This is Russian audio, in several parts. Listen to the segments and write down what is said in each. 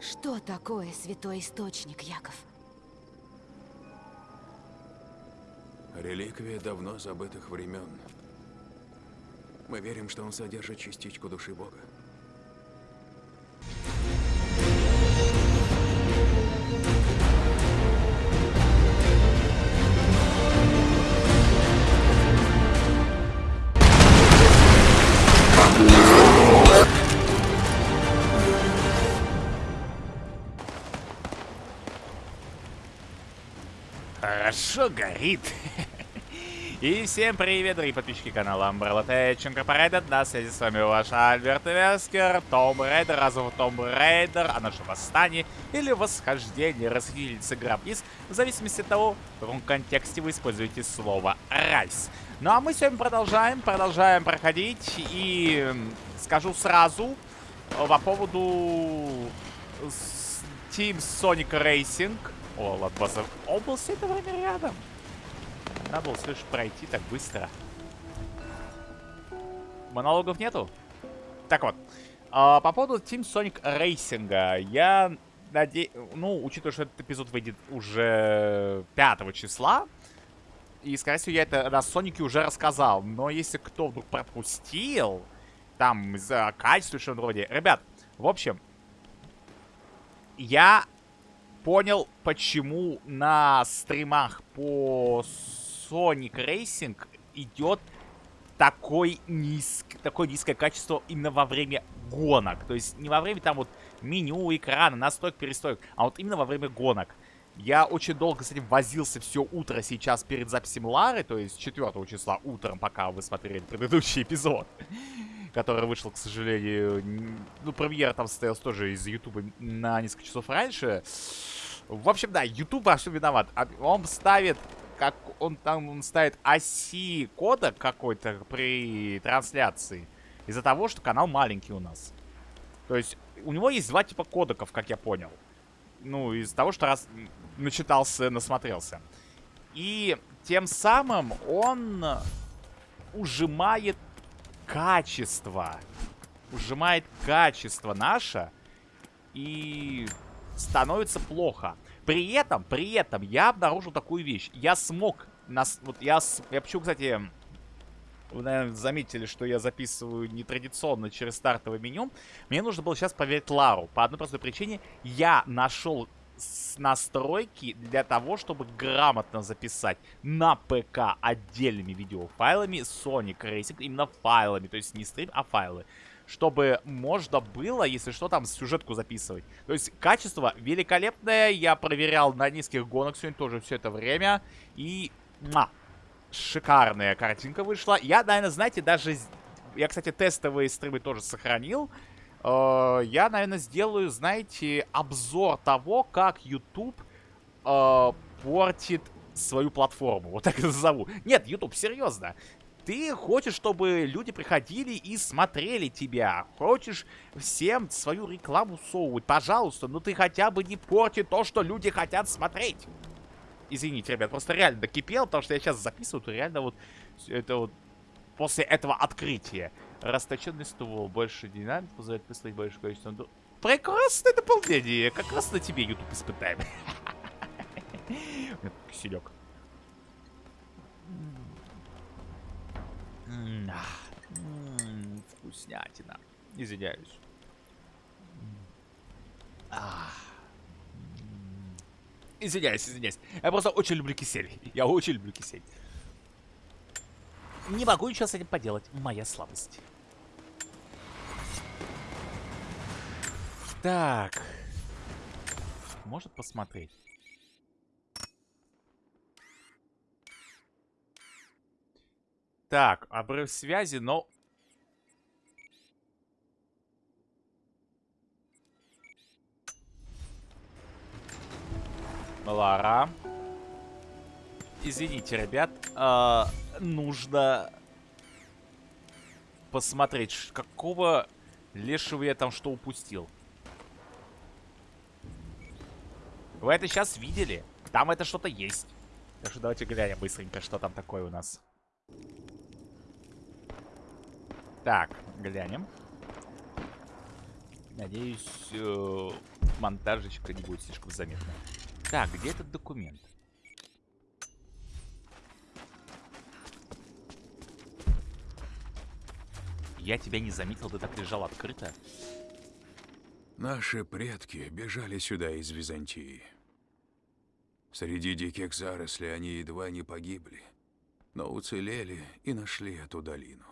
Что такое святой источник, Яков? Реликвия давно забытых времен. Мы верим, что он содержит частичку души Бога. Хорошо горит. И всем привет, дорогие подписчики канала Umbrella Tech Incorporated. На связи с вами ваш Альберт Вескер, Tomb Raider, Rise of the Tomb Raider, а наше восстание или восхождение расхитительницы гробниц, в зависимости от того, в каком контексте вы используете слово «rise». Ну а мы сегодня продолжаем, продолжаем проходить и скажу сразу по поводу Team Sonic Racing. О, Ладбаза, он был все это время рядом. Надо было, слышь, пройти так быстро. Монологов нету? Так вот. А, по поводу Team Sonic Racing. Я надеюсь... Ну, учитывая, что этот эпизод выйдет уже 5 числа. И, скорее всего, я это на Сонике уже рассказал. Но если кто вдруг пропустил... Там, из-за качества, что вроде... Ребят, в общем... Я понял, почему на стримах по Sonic Racing идет такой низк, такое низкое качество именно во время гонок. То есть не во время там вот меню, экрана, настроек, перестроек, а вот именно во время гонок. Я очень долго с этим возился все утро сейчас перед записью Лары, то есть 4 числа утром, пока вы смотрели предыдущий эпизод, который вышел, к сожалению, ну, премьера там состоялась тоже из Ютуба на несколько часов раньше. В общем, да, YouTube во всем виноват. А он ставит как он там он ставит оси кода какой-то при трансляции. Из-за того, что канал маленький у нас. То есть у него есть два типа кодеков, как я понял. Ну, из-за того, что раз начитался, насмотрелся. И тем самым он ужимает качество. Ужимает качество наше. И становится плохо. При этом, при этом я обнаружил такую вещь. Я смог... Нас, вот я, я почему, кстати, вы, наверное, заметили, что я записываю нетрадиционно через стартовое меню. Мне нужно было сейчас проверить Лару. По одной простой причине. Я нашел настройки для того, чтобы грамотно записать на ПК отдельными видеофайлами Sonic Racing, именно файлами, то есть не стрим, а файлы чтобы можно было, если что, там сюжетку записывать. То есть качество великолепное. Я проверял на низких гонок сегодня тоже все это время. И... Ма, шикарная картинка вышла. Я, наверное, знаете, даже... Я, кстати, тестовые стримы тоже сохранил. Э, я, наверное, сделаю, знаете, обзор того, как YouTube э, портит свою платформу. Вот так это назову. Нет, YouTube, серьезно. Ты хочешь, чтобы люди приходили и смотрели тебя. Хочешь всем свою рекламу совывать. Пожалуйста, но ты хотя бы не порти то, что люди хотят смотреть. Извините, ребят, просто реально докипел, потому что я сейчас записываю, то реально вот это вот после этого открытия. Расточенный ствол, больше динамик позволяет выставить большее количество... Прекрасное дополнение, как раз на тебе YouTube испытаем. Киселек. Вкуснятина. Извиняюсь. Извиняюсь, извиняюсь. Я просто очень люблю кисель. Я очень люблю кисель. Не могу ничего с этим поделать. Моя слабость. Так. Может посмотреть. Так, обрыв связи, но... Лара. Извините, ребят. Э, нужно посмотреть, какого лешего я там что упустил. Вы это сейчас видели? Там это что-то есть. Так что давайте глянем быстренько, что там такое у нас. Так, глянем. Надеюсь, э, монтажечка не будет слишком заметна. Так, где этот документ? Я тебя не заметил, ты так лежал открыто. Наши предки бежали сюда из Византии. Среди диких зарослей они едва не погибли, но уцелели и нашли эту долину.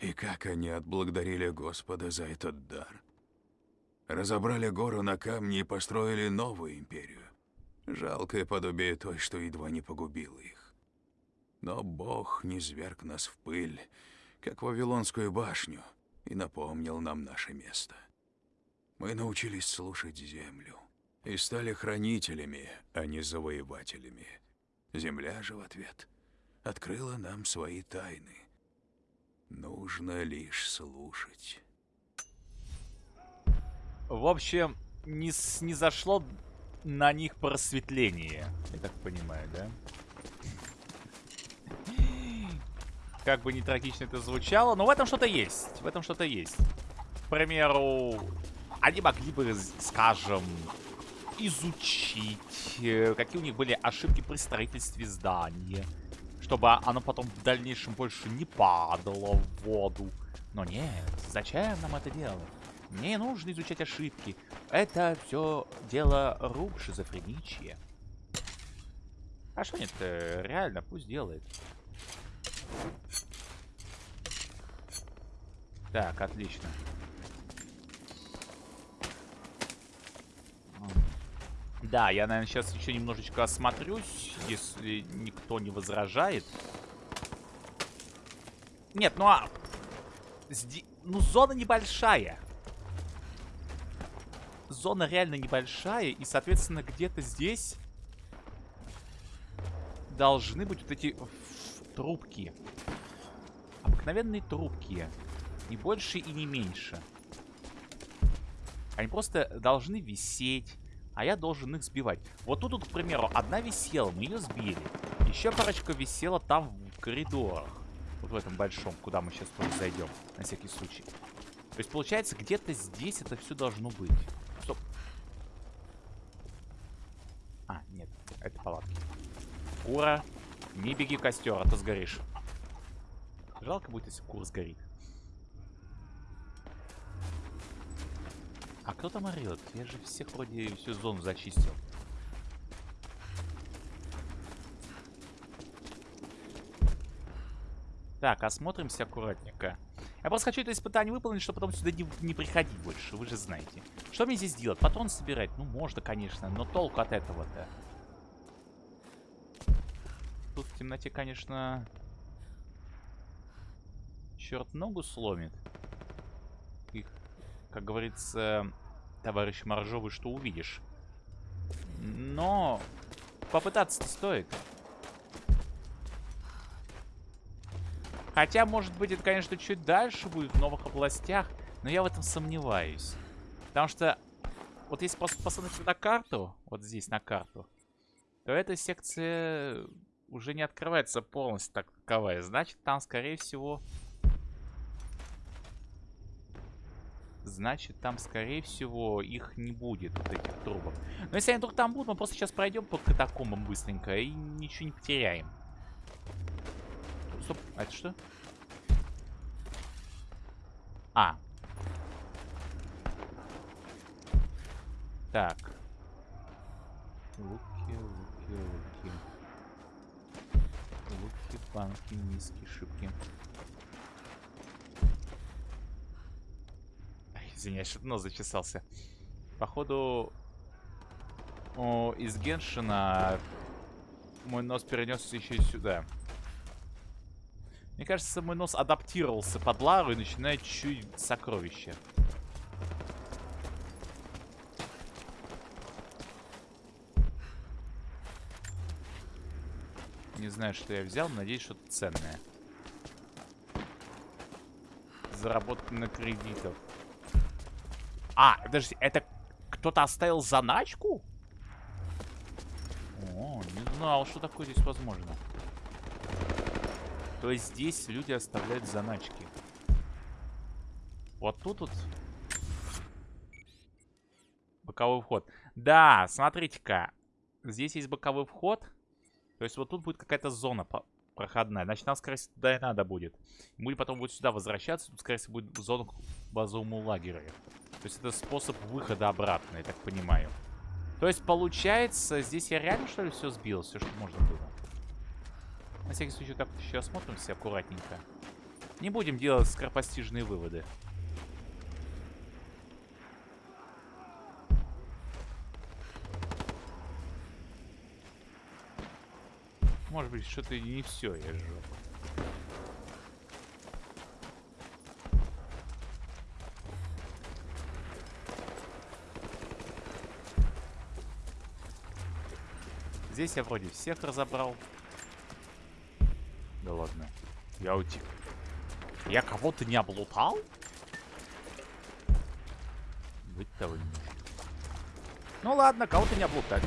И как они отблагодарили Господа за этот дар. Разобрали гору на камни и построили новую империю. Жалкое подобие той, что едва не погубило их. Но Бог не зверг нас в пыль, как Вавилонскую башню, и напомнил нам наше место. Мы научились слушать землю и стали хранителями, а не завоевателями. Земля же в ответ открыла нам свои тайны. Нужно лишь слушать. В общем, не, не зашло на них просветление. Я так понимаю, да? Как бы не трагично это звучало, но в этом что-то есть. В этом что-то есть. К примеру, они могли бы, скажем, изучить, э, какие у них были ошибки при строительстве здания. Чтобы оно потом в дальнейшем больше не падало в воду. Но нет, зачем нам это делать? Мне не нужно изучать ошибки. Это все дело рук шизофреничья. А что нет, э, реально, пусть делает. Так, отлично. Да, я, наверное, сейчас еще немножечко осмотрюсь, если никто не возражает. Нет, ну а... сди- Ну, зона небольшая. Зона реально небольшая, и, соответственно, где-то здесь должны быть вот эти трубки. Обыкновенные трубки. Не больше и не меньше. Они просто должны висеть, а я должен их сбивать. Вот тут, вот, к примеру, одна висела, мы ее сбили. Еще парочка висела там в коридорах. Вот в этом большом, куда мы сейчас тоже зайдем, на всякий случай. То есть, получается, где-то здесь это все должно быть. Стоп. А, нет, это палатки. Кура, не беги костер, а то сгоришь. Жалко будет, если кур сгорит. А кто там орет? Я же всех вроде всю зону зачистил. Так, осмотримся аккуратненько. Я просто хочу это испытание выполнить, чтобы потом сюда не, не приходить больше, вы же знаете. Что мне здесь делать? Патрон собирать? Ну, можно, конечно, но толку от этого-то. Темноте, конечно, черт ногу сломит. И, как говорится, товарищ Моржовый, что увидишь. Но попытаться-то стоит. Хотя, может быть, это, конечно, чуть дальше будет, в новых областях. Но я в этом сомневаюсь. Потому что, вот если посмотреть на карту, вот здесь на карту, то эта секция уже не открывается полностью так таковая. Значит, там, скорее всего... Значит, там, скорее всего, их не будет, вот этих трубок. Но если они вдруг там будут, мы просто сейчас пройдем по катакомбам быстренько и ничего не потеряем. Стоп, а это что? А. Так. Луки, Банки, миски, шибки. Извиняюсь, что нос зачесался. Походу, о, из Геншина мой нос перенесся еще и сюда. Мне кажется, мой нос адаптировался под Лару и начинает чуть сокровища. Не знаю, что я взял, надеюсь, что-то ценное. Заработано кредитов. А, подожди, это кто-то оставил заначку? О, не знал, что такое здесь возможно. То есть здесь люди оставляют заначки. Вот тут вот... Боковой вход. Да, смотрите-ка. Здесь есть боковой вход. То есть вот тут будет какая-то зона проходная. Значит, нам, скорее всего, туда и надо будет. Мы потом будет сюда возвращаться. Тут, скорее всего, будет зона к базовому лагерю. То есть это способ выхода обратно, я так понимаю. То есть, получается, здесь я реально, что ли, все сбил? Все, что можно было? На всякий случай, так еще осмотримся аккуратненько. Не будем делать скоропостижные выводы. Быть, что-то не все я сжег. Здесь я вроде всех разобрал. Да ладно. Я утек. Я кого-то не облутал? Быть того не может. Ну ладно, кого-то не облутать.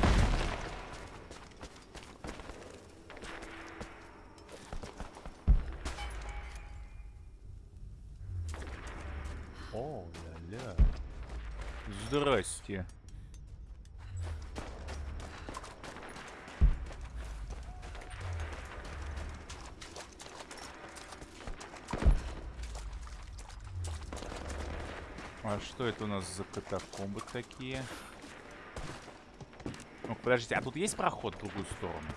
Здрасте. А что это у нас за катакомбы такие? Ну, подождите, а тут есть проход в другую сторону?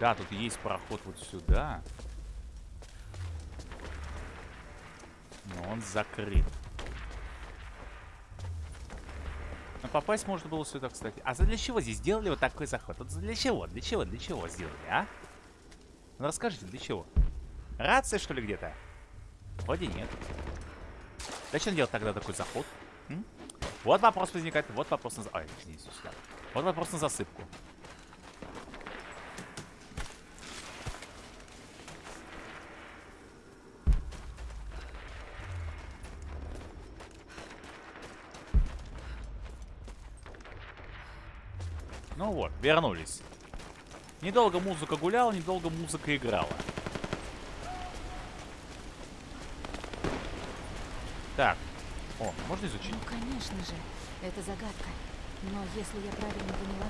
Да, тут есть проход вот сюда. Но он закрыт. Но попасть можно было сюда, кстати. А для чего здесь сделали вот такой заход? Вот для чего? Для чего? Для чего сделали, а? Ну расскажите, для чего? Рация, что ли, где-то? Вроде нет. Зачем делать тогда такой заход? М? Вот вопрос возникает. Вот вопрос на... Ай, извините, сюда. Вот вопрос на засыпку. Ну вот, вернулись. Недолго музыка гуляла, недолго музыка играла. Так. О, можно изучить? Ну, конечно же, это загадка. Но если я правильно поняла...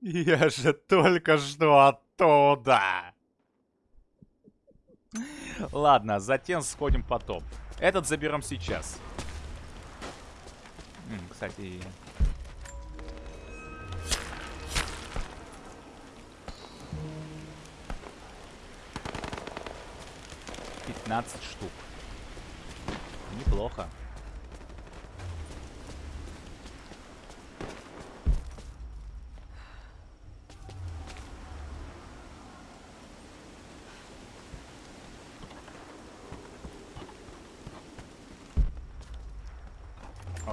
Я же только что оттуда. Ладно, затем сходим потом. Этот заберем сейчас. Кстати... Пятнадцать штук. Неплохо.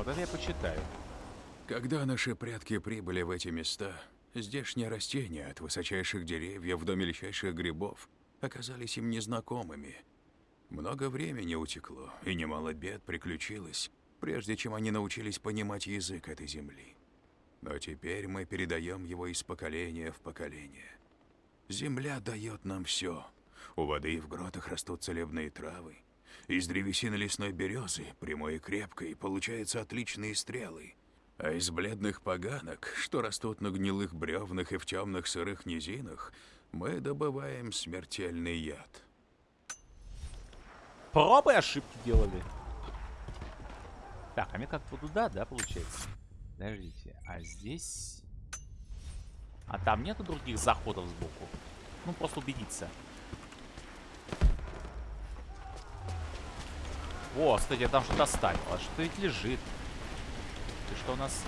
Это я почитаю. Когда наши предки прибыли в эти места, здешние растения, от высочайших деревьев до мельчайших грибов, оказались им незнакомыми. Много времени утекло, и немало бед приключилось, прежде чем они научились понимать язык этой земли. Но теперь мы передаем его из поколения в поколение. Земля дает нам все. У воды в гротах растут целебные травы. Из древесины лесной березы, прямой и крепкой, получаются отличные стрелы. А из бледных поганок, что растут на гнилых бревнах и в темных сырых низинах, мы добываем смертельный яд. Пробы ошибки делали. Так, а мне как-то туда, да, получается? Подождите, а здесь... А там нету других заходов сбоку? Ну, просто убедиться. О, кстати, я там что-то оставил. А что ведь лежит? Ты что у нас?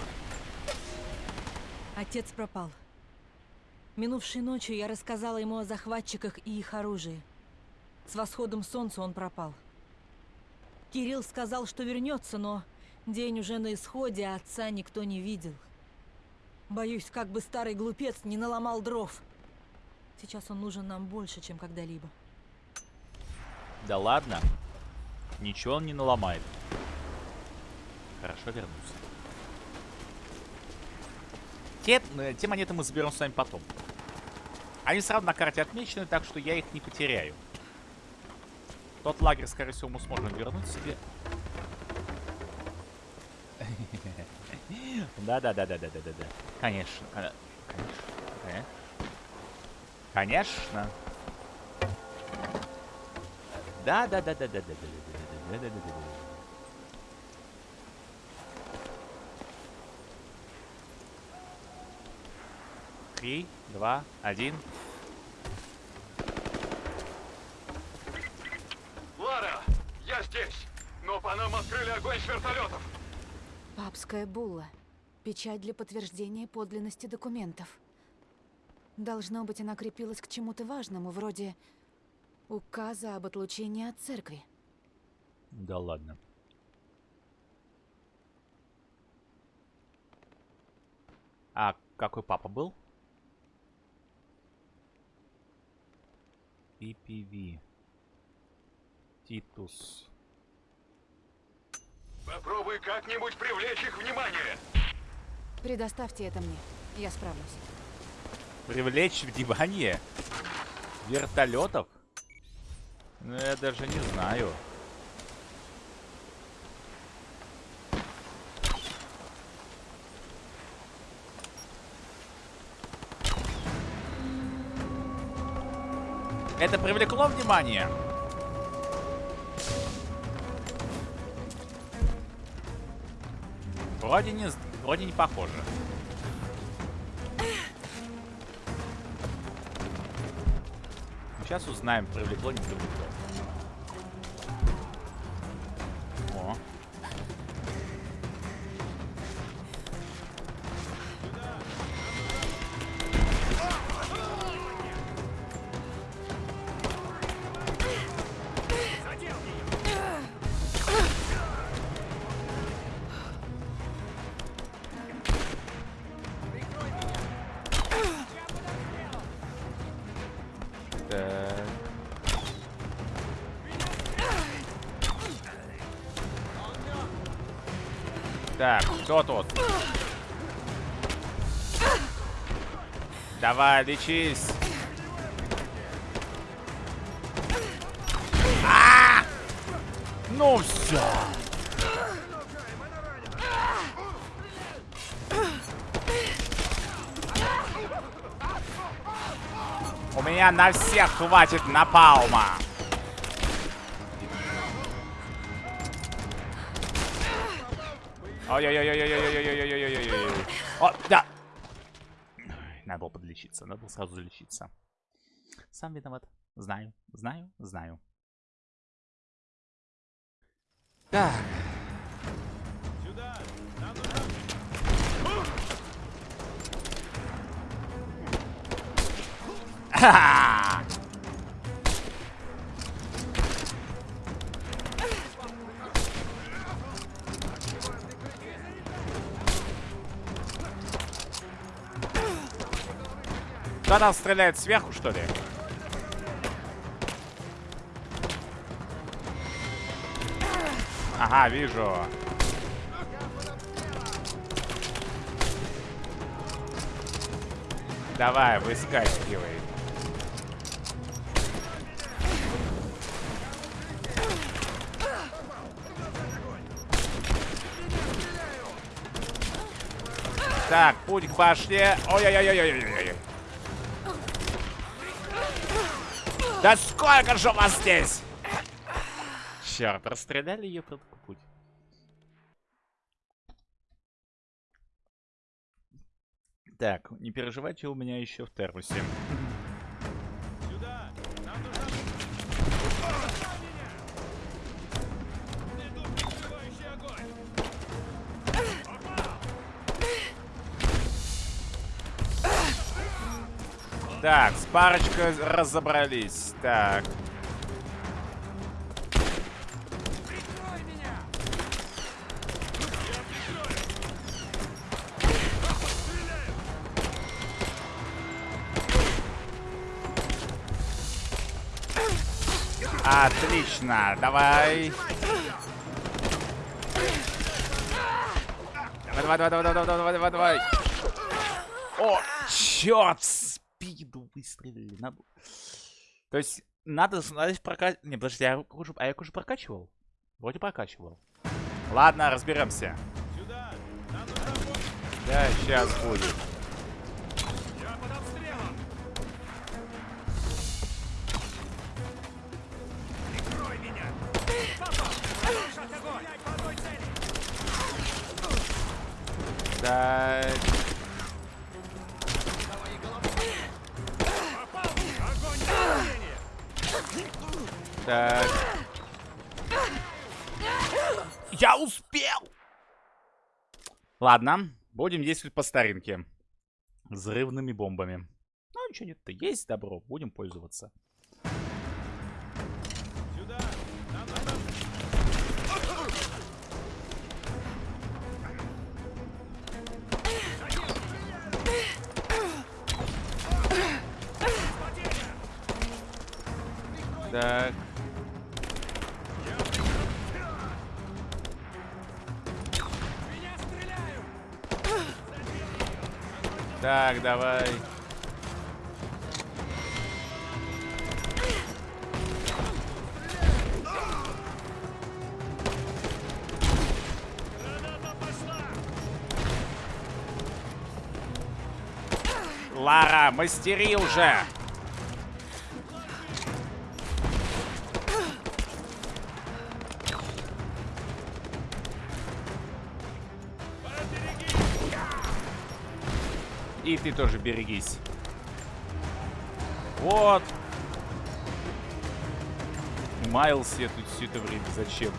Отец пропал. Минувшей ночью я рассказала ему о захватчиках и их оружии. С восходом солнца он пропал. Кирилл сказал, что вернется, но день уже на исходе, а отца никто не видел. Боюсь, как бы старый глупец не наломал дров. Сейчас он нужен нам больше, чем когда-либо. Да ладно. Ничего он не наломает. Хорошо вернусь. Те, э, те монеты мы заберем с вами потом. Они сразу на карте отмечены, так что я их не потеряю. Тот лагерь, скорее всего, мы сможем вернуть себе. Да-да-да-да-да-да-да. Э, конечно. Конечно. Конечно. Да-да-да-да-да-да-да. Три, два, один. Лара, я здесь, но по нам открыли огонь с вертолетов. Папская булла. Печать для подтверждения подлинности документов. Должно быть, она крепилась к чему-то важному, вроде указа об отлучении от церкви. Да ладно. А какой папа был? PPV. Титус. Попробуй как-нибудь привлечь их внимание. Предоставьте это мне. Я справлюсь. Привлечь внимание вертолетов? Ну, я даже не знаю. Это привлекло внимание? Вроде не, вроде не похоже. Сейчас узнаем, привлекло, не привлекло. Так, кто тут? Давай, лечись. А! Ну все. У меня на всех хватит напалма. Ой-ой-ой-ой-ой-ой-ой-ой-ой-ой-ой-ой-ой-ой. О, да. Надо было подлечиться, надо было сразу залечиться. Сам виноват. Знаю, знаю, знаю. Так. Ха! Кто нас стреляет сверху, что ли? Ага, вижу. Давай, выскакивай. Так, путь к башне. Ой-ой-ой-ой-ой-ой. Да сколько же вас здесь? Черт, расстреляли ее под путь. Так, не переживайте, у меня еще в термосе. Так, с парочкой разобрались. Так. Отлично, давай. Давай, давай, давай, давай, давай, давай, давай. О, черт! Надо... То есть, надо, надо прокачивать... Не, подожди, а я, уже, а я уже прокачивал? Вроде прокачивал. Ладно, разберемся. Да, сейчас будет. Я под обстрелом! Прикрой меня! Огонь! По одной цели! Так. Попал! Огонь на наведение! Так. Я успел! Ладно, будем действовать по старинке. Взрывными бомбами. Ну, ничего нет-то, есть добро, будем пользоваться. Сюда! Нам надо... Так. Так, давай. Лара, мастери уже! И ты тоже берегись. Вот. Маялся я тут все это время. Зачем?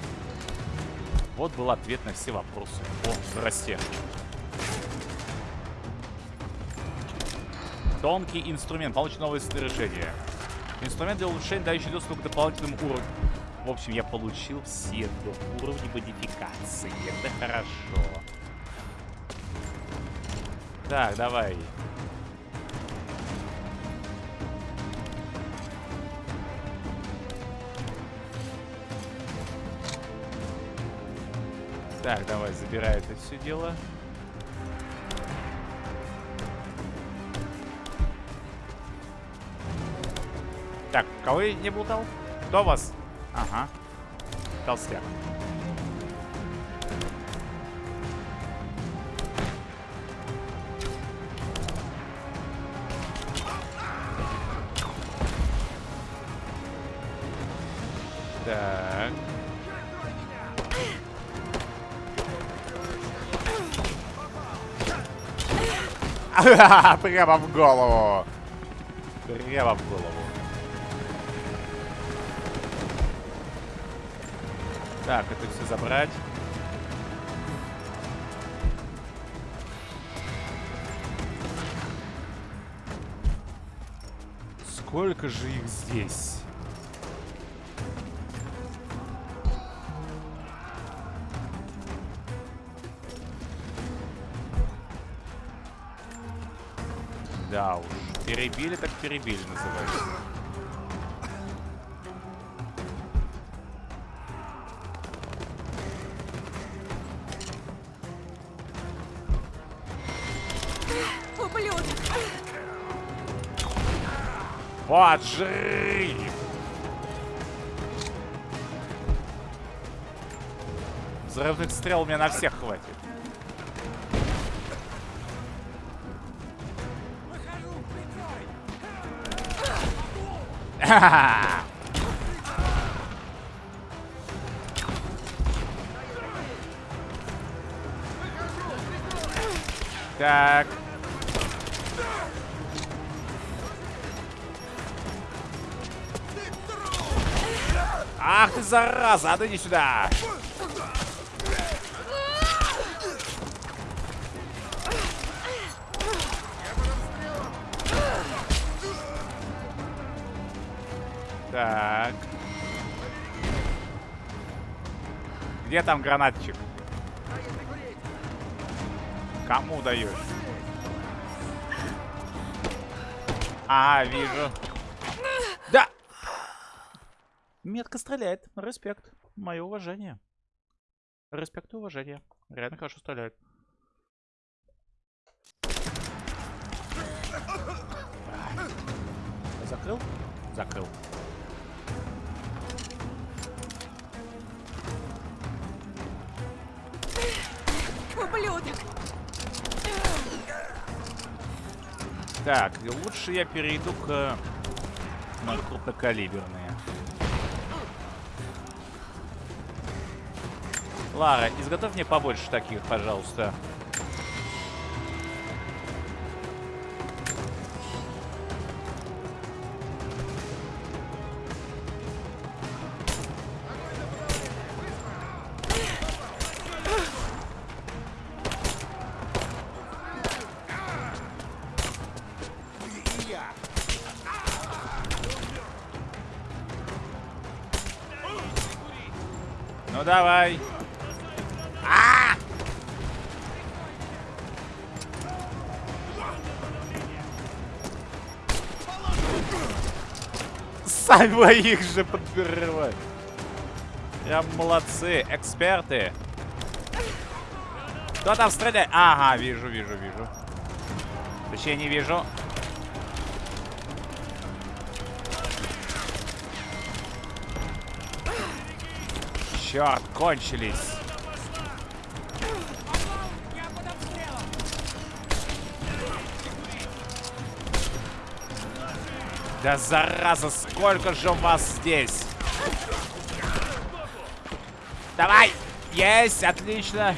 Вот был ответ на все вопросы. О, здрасте. Тонкий инструмент. Получит новое снаряжение. Инструмент для улучшения, дающий доступ к дополнительным уровням. В общем, я получил все до уровня модификации. Это хорошо. Так, давай. Так, давай, забирай это все дело. Так, кого я не болтал? Кто вас? Ага. Толстяк. Прямо в голову. Прямо в голову. Так, это все забрать. Сколько же их здесь? Перебили так перебили называется. Ублюдок! Вот жри! Взрывных стрел меня на всех хватит. Так. Ах ты зараза, иди сюда. Где там гранатчик? Кому даешь? А, вижу. Да! Метко стреляет. Респект. Мое уважение. Респект и уважение. Реально хорошо стреляет. Закрыл? Закрыл. Ублюдок! Так, лучше я перейду к э, крупнокалиберные. Лара, изготовь мне побольше таких, пожалуйста. Своих же подбирают. Прям молодцы, эксперты. Кто там стреляет? Ага, вижу, вижу, вижу. Точнее, не вижу. Черт, кончились. Да зараза, сколько же вас здесь? Давай! Есть, отлично.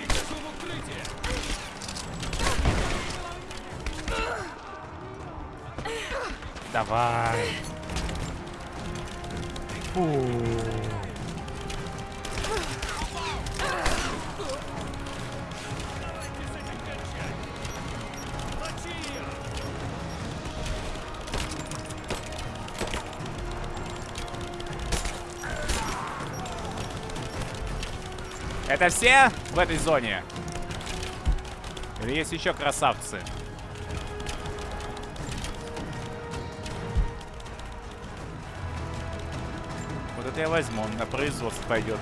Давай. Фу. Это все в этой зоне? Или есть еще красавцы? Вот это я возьму, он на производство пойдет.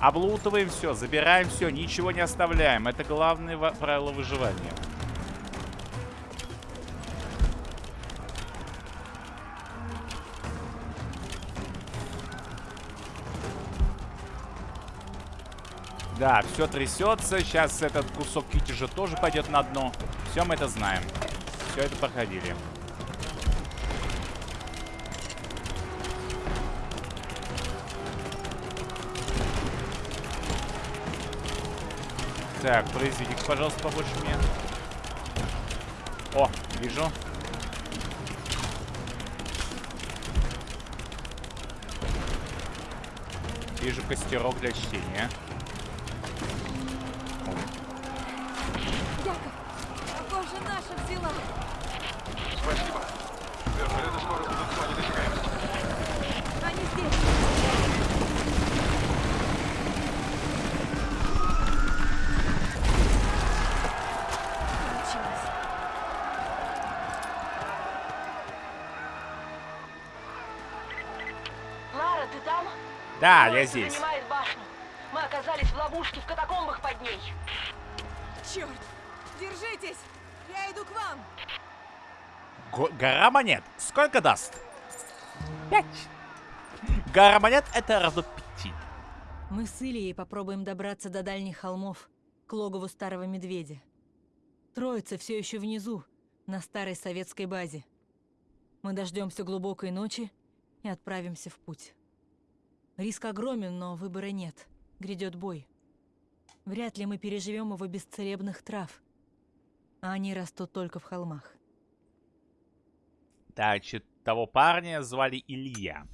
Облутываем все, забираем все, ничего не оставляем. Это главное правило выживания. Да, все трясется. Сейчас этот кусок кити же тоже пойдет на дно. Все мы это знаем. Все это проходили. Так, произведите, пожалуйста, побольше мне. О, вижу. Вижу костерок для чтения. Да, я здесь. Мы оказались в ловушке в катакомбах под ней. Черт! Держитесь! Я иду к вам! Го- гора монет. Сколько даст? Пять. Гора монет это равно пяти. Мы с Ильей попробуем добраться до дальних холмов, к логову старого медведя. Троица все еще внизу, на старой советской базе. Мы дождемся глубокой ночи и отправимся в путь. Риск огромен, но выбора нет. Грядет бой. Вряд ли мы переживем его без целебных трав. А они растут только в холмах. Значит, того парня звали Илья.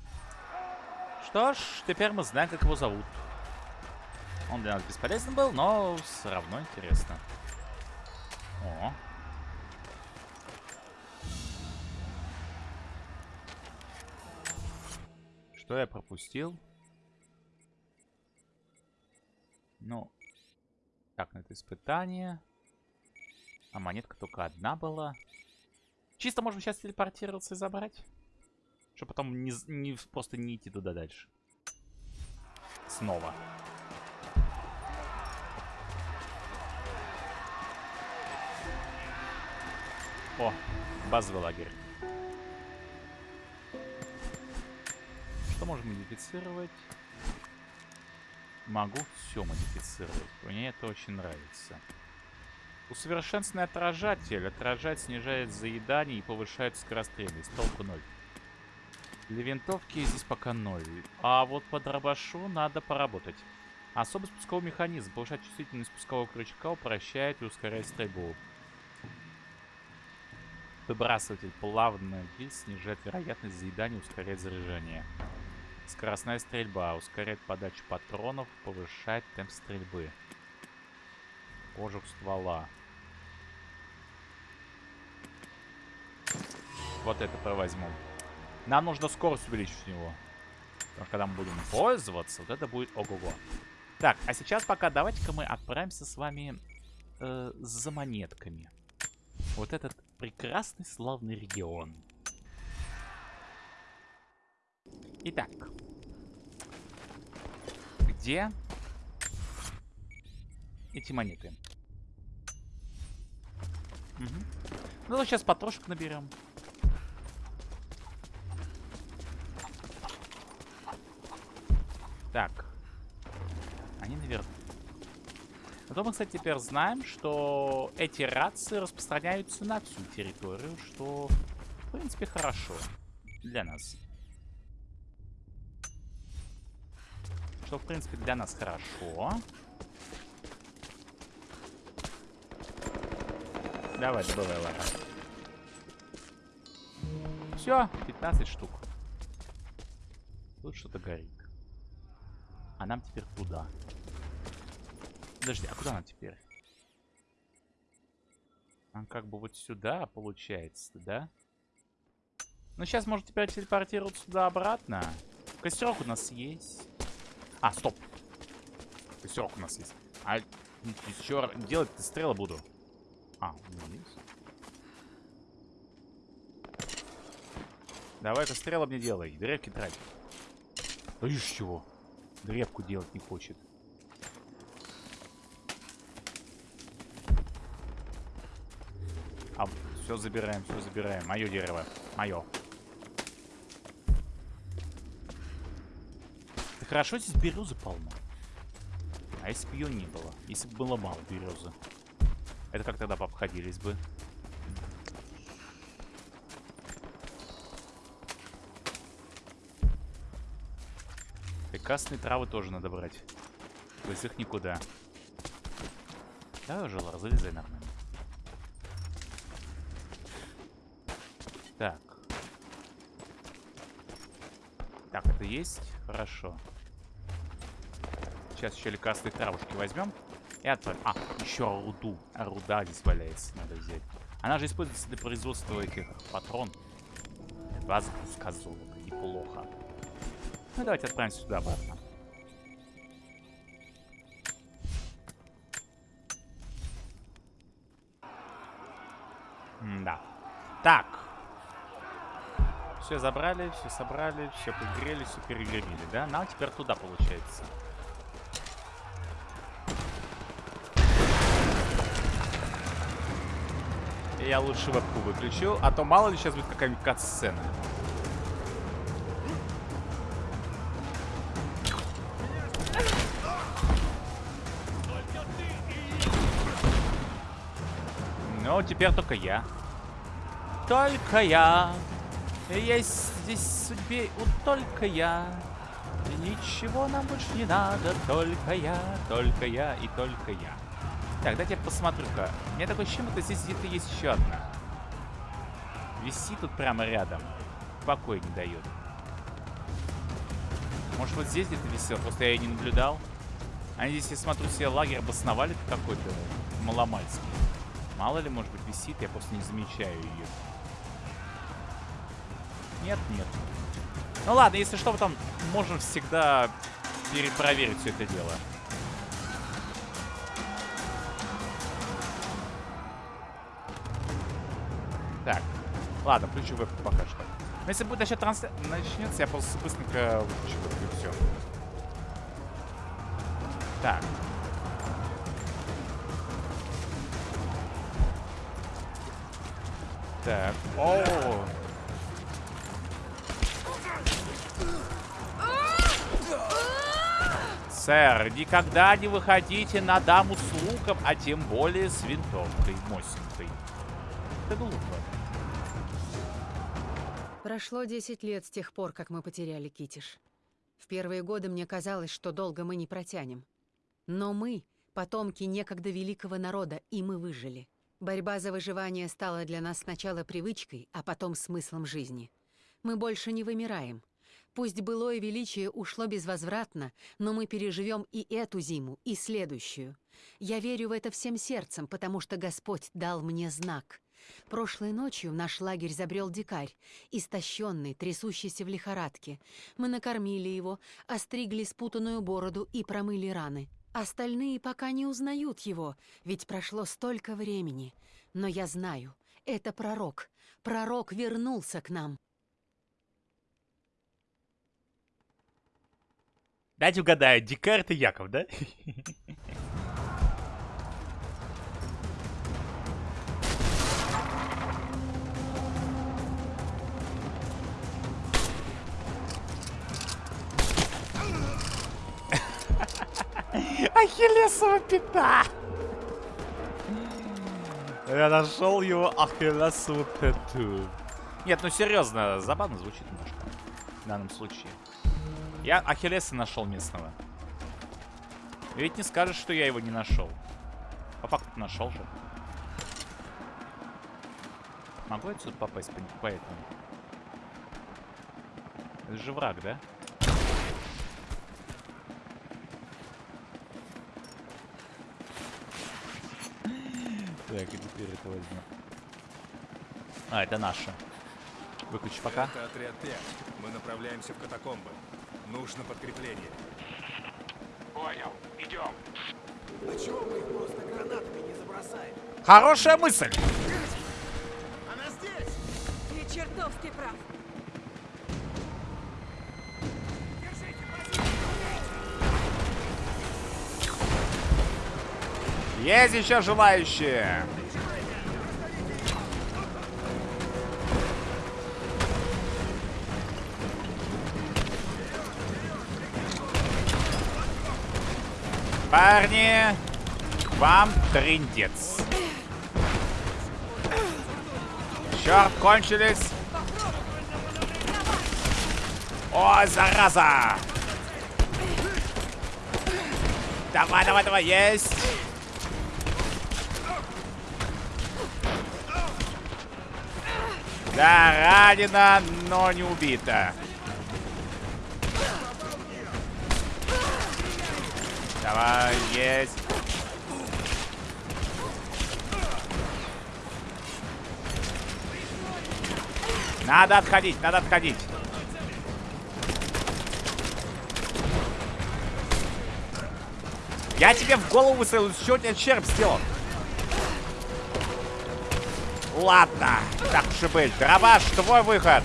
Что ж, теперь мы знаем, как его зовут. Он для нас бесполезен был, но все равно интересно. О. Что я пропустил? Ну, так, на это испытание. А монетка только одна была. Чисто можем сейчас телепортироваться и забрать. Чтобы потом не, не- просто не идти туда дальше. Снова. О, базовый лагерь. Что можем модифицировать? Могу все модифицировать. Мне это очень нравится. Усовершенствованный отражатель. Отражать снижает заедание и повышает скорострельность. Толку ноль. Для винтовки здесь пока ноль. А вот по дробашу надо поработать. Особый спусковой механизм. Повышает чувствительность спускового крючка, упрощает и ускоряет стрельбу. Выбрасыватель плавно вис снижает вероятность заедания и ускоряет заряжание. Скоростная стрельба ускоряет подачу патронов, повышает темп стрельбы. Кожух ствола. Вот это возьму. Нам нужно скорость увеличить у него. Потому что когда мы будем пользоваться, вот это будет ого-го. Так, а сейчас пока давайте-ка мы отправимся с вами э, за монетками. Вот этот прекрасный славный регион. Итак. Где эти монеты? Угу. Ну, сейчас потрошек наберем. Так. Они наверху. Зато мы, кстати, теперь знаем, что эти рации распространяются на всю территорию, что, в принципе, хорошо для нас. Что, в принципе, для нас хорошо. Давай, добывай, ладно. Все, 15 штук. Тут что-то горит. А нам теперь туда. Подожди, а куда нам теперь? Нам как бы вот сюда, получается, да? Ну, сейчас может теперь телепортироваться сюда-обратно. Костерок у нас есть. А, стоп. Костерок у нас есть. А еще делать-то стрелы буду. А, есть. Давай-ка стрелы мне делай. Древки трать. Да из чего? Древку делать не хочет. А, все забираем, все забираем. Мое дерево. Мое. Хорошо здесь березы полно. А если бы ее не было? Если бы было мало березы. Это как тогда обходились бы? Прекрасные травы тоже надо брать. Без их никуда. Да, жила, залезай нормально. Так. Так, это есть? Хорошо. Сейчас еще лекарственные травушки возьмем. И отправим. А, еще руду. Руда здесь валяется, надо взять. Она же используется для производства этих патрон. Два запуска золота. Неплохо. Ну, давайте отправимся сюда обратно. М да. Так. Все забрали, все собрали, все пригрели, все перегрели, да? Нам теперь туда получается. Я лучше вебку выключу, а то мало ли сейчас будет какая-нибудь кат-сцена. Ну, теперь только я. Только я. Есть здесь судьбе у только я. Ничего нам больше не надо. Только я, только я и только я. Так, дайте я посмотрю-ка. У меня такое ощущение, что здесь где-то есть еще одна. Висит тут прямо рядом. Покой не дает. Может, вот здесь где-то висел, просто я ее не наблюдал. Они здесь, я смотрю, себе лагерь обосновали какой-то маломальский. Мало ли, может быть, висит, я просто не замечаю ее. Нет, нет. Ну ладно, если что, там можем всегда перепроверить все это дело. Ладно, включу вебку пока что. Но если будет начать трансляция, начнется, я просто быстренько выключу вебку и все. Так. Так. О. Сэр, никогда не выходите на даму с луком, а тем более с винтовкой мосинкой. Это глупо. Прошло 10 лет с тех пор, как мы потеряли Китиш. В первые годы мне казалось, что долго мы не протянем. Но мы — потомки некогда великого народа, и мы выжили. Борьба за выживание стала для нас сначала привычкой, а потом смыслом жизни. Мы больше не вымираем. Пусть былое величие ушло безвозвратно, но мы переживем и эту зиму, и следующую. Я верю в это всем сердцем, потому что Господь дал мне знак. Прошлой ночью в наш лагерь забрел дикарь, истощенный, трясущийся в лихорадке. Мы накормили его, остригли спутанную бороду и промыли раны. Остальные пока не узнают его, ведь прошло столько времени. Но я знаю, это пророк. Пророк вернулся к нам. Дайте угадаю, дикарь это Яков, да? Ахиллесова пята! Я нашел его Ахиллесову пяту. Нет, ну серьезно, забавно звучит немножко. В данном случае. Я Ахиллеса нашел местного. Ведь не скажешь, что я его не нашел. По факту нашел же. Могу отсюда попасть по, этому? Это же враг, да? Так, и теперь это возьму. А, это наша. Выключи пока. Это отряд 5. Мы направляемся в катакомбы. Нужно подкрепление. Понял. Идем. Хорошая мысль! Ты чертовски прав. Есть еще желающие! Парни, вам трындец. Черт, кончились. О, зараза! Давай, давай, давай, есть! Да, ранена, но не убита. Давай, есть. Надо отходить, надо отходить. Я тебе в голову выстрелил, что у череп сделал? Ладно, так уж и быть. Дробаш, твой выход.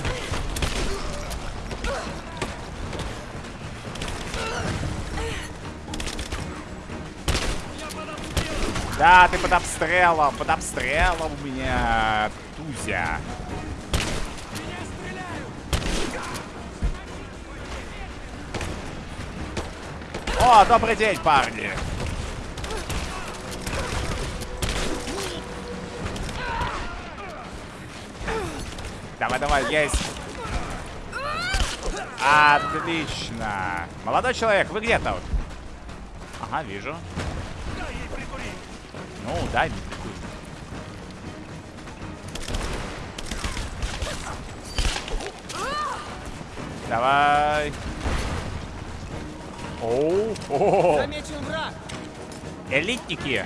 Да, ты под обстрелом, под обстрелом у меня, Тузя. О, добрый день, парни. Давай, давай, есть. Отлично. Молодой человек, вы где тут? Ага, вижу. Ну, дай мне. Давай. Оу, Замечен враг! элитники.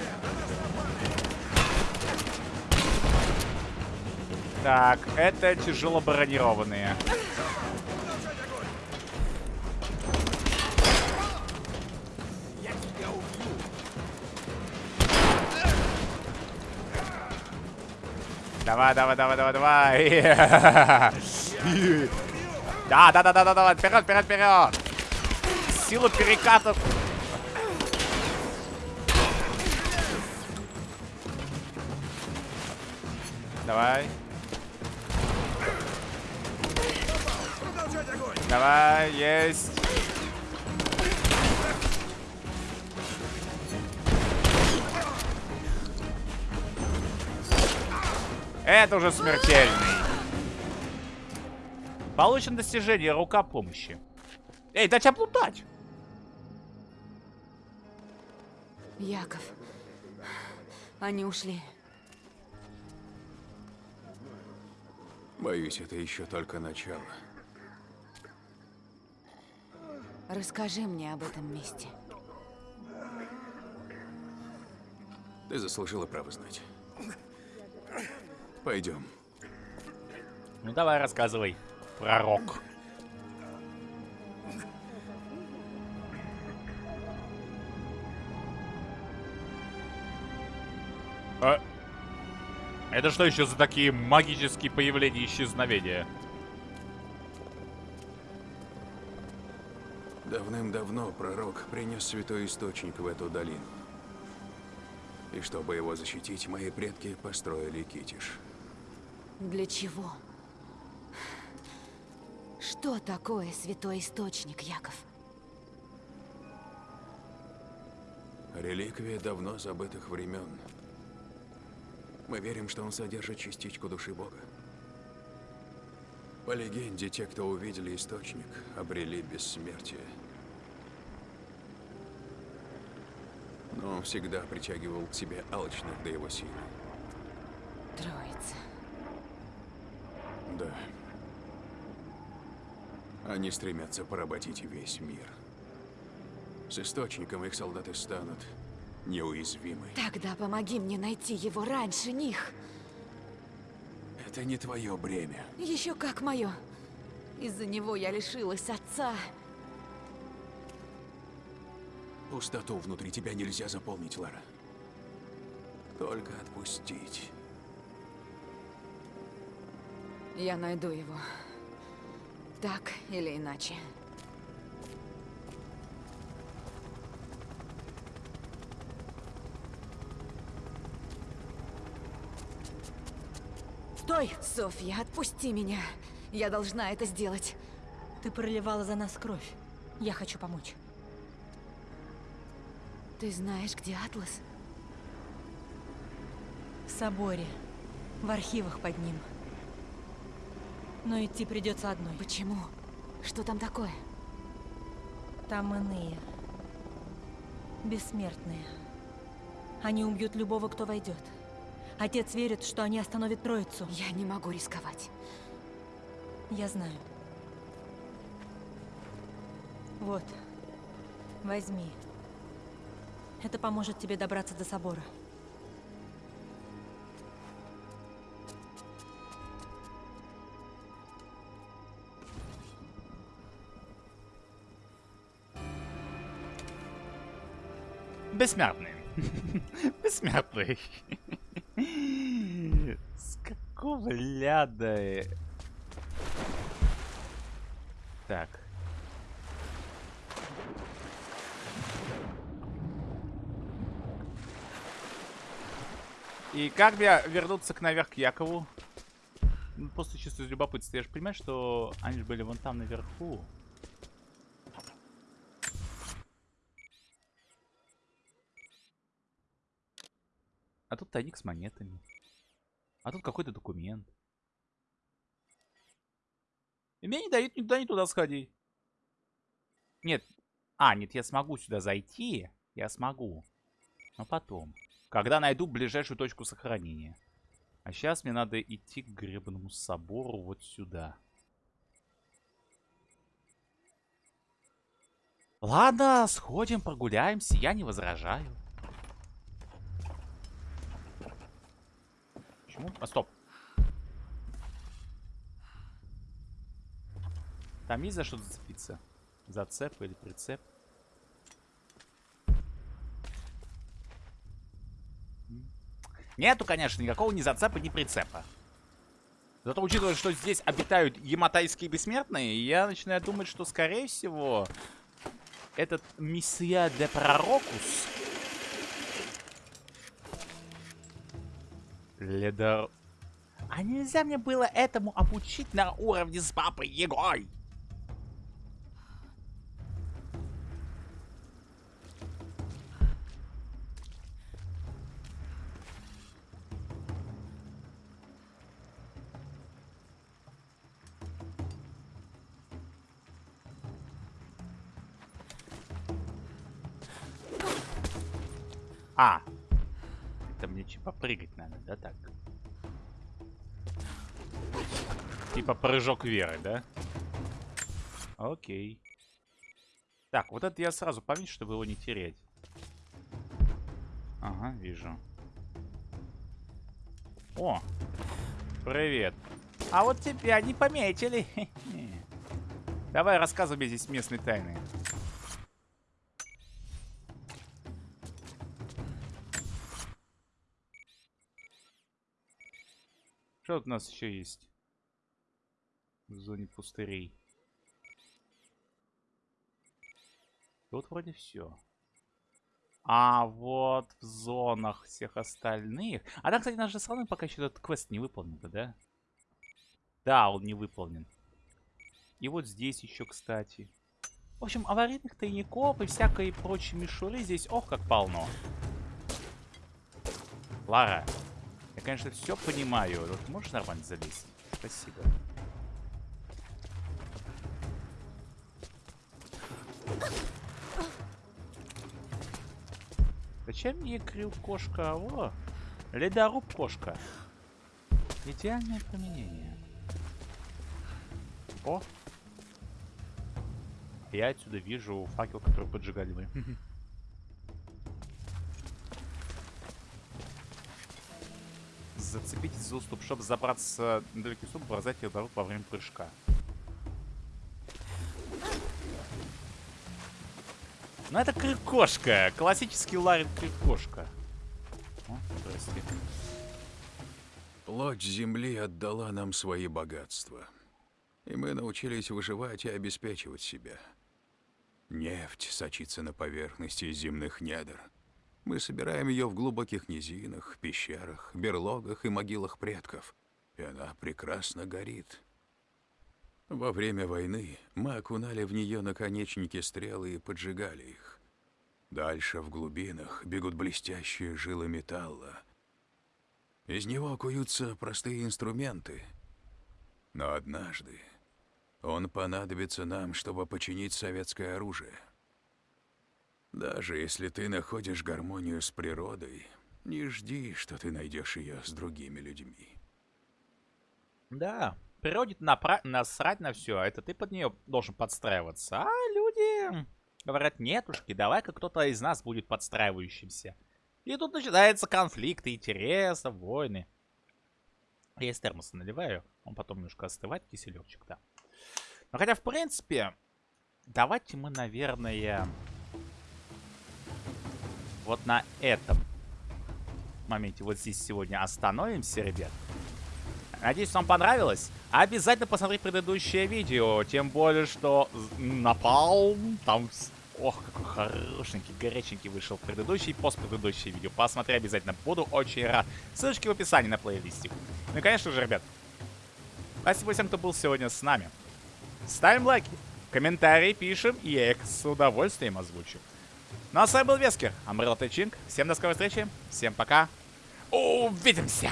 Так, это тяжело бронированные. Давай, давай, давай, давай, давай. Да, да, да, да, да, давай, вперед, вперед, вперед. Сила перекатов. Давай. Давай, есть. Это уже смертельный. Получено достижение рука помощи. Эй, дать облутать! Яков. Они ушли. Боюсь, это еще только начало. Расскажи мне об этом месте. Ты заслужила право знать. Пойдем. Ну давай, рассказывай, пророк. А? Это что еще за такие магические появления и исчезновения? Давным-давно пророк принес святой источник в эту долину. И чтобы его защитить, мои предки построили Китиш. Для чего? Что такое святой источник, Яков? Реликвия давно забытых времен. Мы верим, что он содержит частичку души Бога. По легенде, те, кто увидели источник, обрели бессмертие. Но он всегда притягивал к себе алчных до его силы. Троица. Да. Они стремятся поработить весь мир. С источником их солдаты станут неуязвимы. Тогда помоги мне найти его раньше них. Это не твое бремя. Еще как мое. Из-за него я лишилась отца. Пустоту внутри тебя нельзя заполнить, Лара. Только отпустить. Я найду его. Так или иначе. Стой! Софья, отпусти меня. Я должна это сделать. Ты проливала за нас кровь. Я хочу помочь. Ты знаешь, где Атлас? В соборе. В архивах под ним. Но идти придется одной. Почему? Что там такое? Там иные. Бессмертные. Они убьют любого, кто войдет. Отец верит, что они остановят троицу. Я не могу рисковать. Я знаю. Вот. Возьми. Это поможет тебе добраться до собора. Бессмертный. Бессмертный. С какого ляда? Так. И как мне вернуться к наверх к Якову? Ну, Просто чисто из любопытства. Я же понимаю, что они же были вон там наверху. Тут тайник с монетами. А тут какой-то документ. И мне не дают никуда, ни туда сходить. Нет. А, нет, я смогу сюда зайти. Я смогу. Но потом. Когда найду ближайшую точку сохранения. А сейчас мне надо идти к гребному собору вот сюда. Ладно, сходим, прогуляемся, я не возражаю. Почему? А, стоп. Там есть за что зацепиться? Зацеп или прицеп? Нету, конечно, никакого ни зацепа, ни прицепа. Зато учитывая, что здесь обитают яматайские бессмертные, я начинаю думать, что, скорее всего, этот Мессия де Пророкус... Ледор... А нельзя мне было этому обучить на уровне с Папой Егой? Это мне типа прыгать надо, да, так? Типа прыжок веры, да? Окей. Так, вот это я сразу поменьше, чтобы его не терять. Ага, вижу. О, привет. А вот тебя не пометили. Давай рассказывай мне здесь местные тайны. Что у нас еще есть? В зоне пустырей. Тут вроде все. А вот в зонах всех остальных... А да, кстати, наш же страны пока еще этот квест не выполнен, да? Да, он не выполнен. И вот здесь еще, кстати. В общем, аварийных тайников и всякой прочей мишуры здесь, ох, как полно. Лара, я, конечно, все понимаю. Вот можешь нормально залезть? Спасибо. Зачем мне крил кошка? О, ледоруб кошка. Идеальное применение. О! Я отсюда вижу факел, который поджигали мы. Зацепитесь за уступ, чтобы забраться на далекий уступ, бросать ледоруб во время прыжка. Ну это крикошка. Классический Ларин крикошка. О. Плоть земли отдала нам свои богатства. И мы научились выживать и обеспечивать себя. Нефть сочится на поверхности земных недр. Мы собираем ее в глубоких низинах, пещерах, берлогах и могилах предков. И она прекрасно горит. Во время войны мы окунали в нее наконечники стрелы и поджигали их. Дальше в глубинах бегут блестящие жилы металла. Из него куются простые инструменты. Но однажды он понадобится нам, чтобы починить советское оружие. Даже если ты находишь гармонию с природой, не жди, что ты найдешь ее с другими людьми. Да, природе напра- насрать на все, а это ты под нее должен подстраиваться. А люди говорят, нетушки, давай-ка кто-то из нас будет подстраивающимся. И тут начинается конфликты интересов, войны. Я из термоса наливаю, он потом немножко остывает, киселевчик, да. Но хотя, в принципе, давайте мы, наверное, вот на этом моменте вот здесь сегодня остановимся, ребят. Надеюсь, вам понравилось. Обязательно посмотреть предыдущее видео. Тем более, что напал там... Ох, какой хорошенький, горяченький вышел предыдущий, постпредыдущее видео. Посмотри обязательно, буду очень рад. Ссылочки в описании на плейлистик. Ну и, конечно же, ребят, спасибо всем, кто был сегодня с нами. Ставим лайки, комментарии пишем, и я их с удовольствием озвучу. Ну а с вами был Вескер, Амрел Тайчинг. Всем до скорой встречи, всем пока, увидимся!